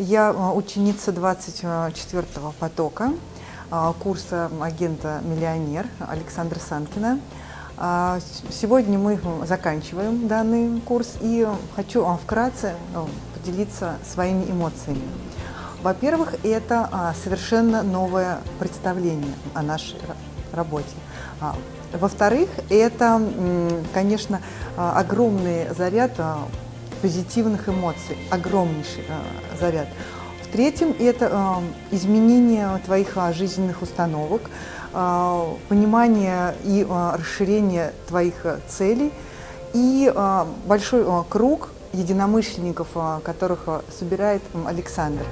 Я а, ученица 24-го потока а, курса агента «Миллионер» Александра Санкина. А, сегодня мы заканчиваем данный курс и хочу вкратце поделиться своими эмоциями. Во-первых, это совершенно новое представление о нашей работе. Во-вторых, это, конечно, огромный заряд позитивных эмоций, огромнейший э, заряд. В-третьем, это э, изменение твоих э, жизненных установок, э, понимание и э, расширение твоих э, целей и э, большой э, круг единомышленников, э, которых э, собирает э, Александр.